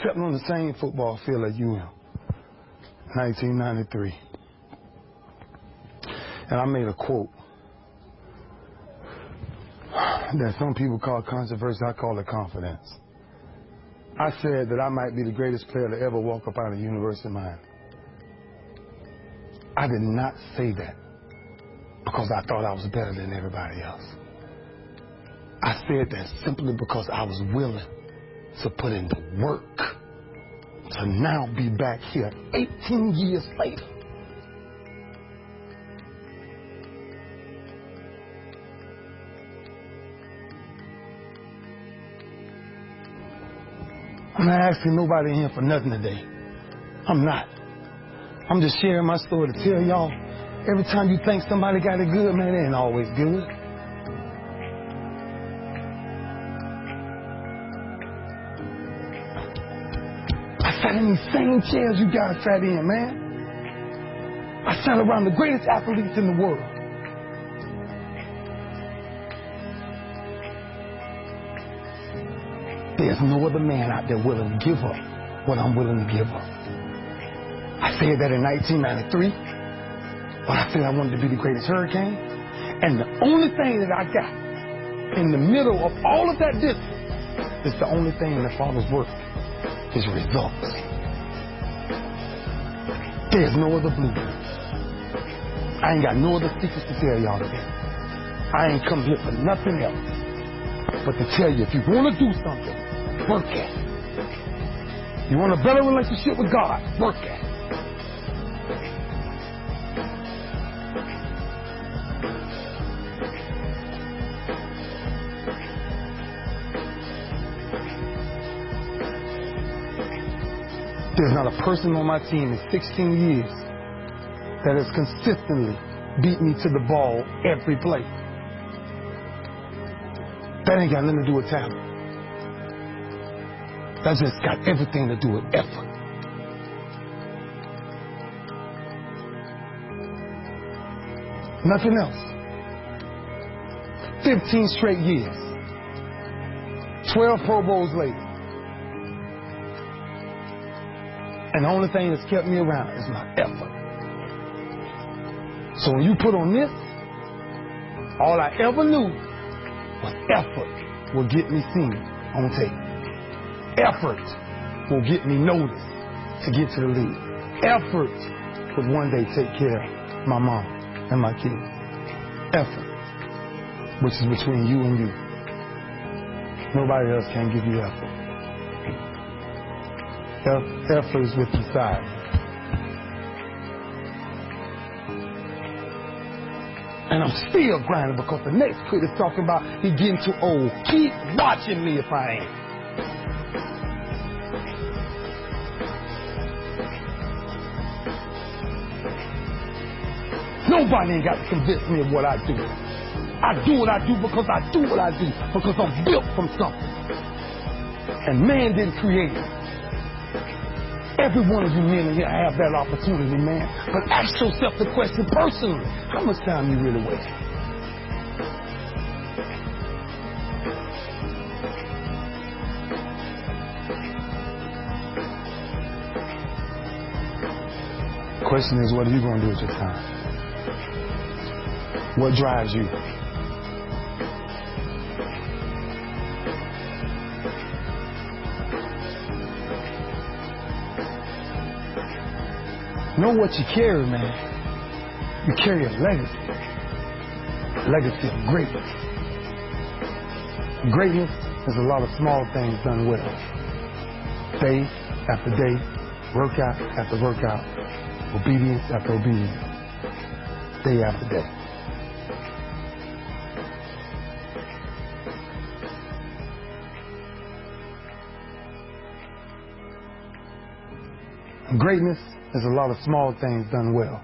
stepping on the same football field as you am. 1993. And I made a quote that some people call controversy, I call it confidence. I said that I might be the greatest player to ever walk up out of University of Miami. I did not say that because I thought I was better than everybody else. I said that simply because I was willing to put in the work to now be back here 18 years later. I'm not asking nobody in here for nothing today. I'm not. I'm just sharing my story to tell y'all every time you think somebody got it good, man, it ain't always good. Sat in these same chairs you guys sat in, man. I sat around the greatest athletes in the world. There's no other man out there willing to give up what I'm willing to give up. I said that in 1993 when I said I wanted to be the greatest hurricane. And the only thing that I got in the middle of all of that distance is the only thing in the Father's work is results. There's no other blueprint. I ain't got no other secrets to tell y'all today. I ain't come here for nothing else but to tell you if you want to do something, work at it. You want a better relationship with God, work at it. There's not a person on my team in 16 years that has consistently beat me to the ball every play. That ain't got nothing to do with talent. That's just got everything to do with effort. Nothing else. 15 straight years. 12 Pro Bowls later. And the only thing that's kept me around is my effort. So when you put on this, all I ever knew was effort will get me seen on tape. Effort will get me noticed to get to the league. Effort would one day take care of my mom and my kids. Effort, which is between you and you. Nobody else can give you effort. Is with the side. And I'm still grinding because the next kid is talking about he getting too old. Keep watching me if I ain't. Nobody ain't got to convince me of what I do. I do what I do because I do what I do, because I'm built from something. And man didn't create it. Every one of you men in here have that opportunity, man. But ask yourself the question personally. How much time you really waste? Question is, what are you going to do with your time? What drives you? Know what you carry, man. You carry a legacy. A legacy of greatness. Greatness is a lot of small things done well. Day after day, workout after workout, obedience after obedience, day after day. Greatness is a lot of small things done well.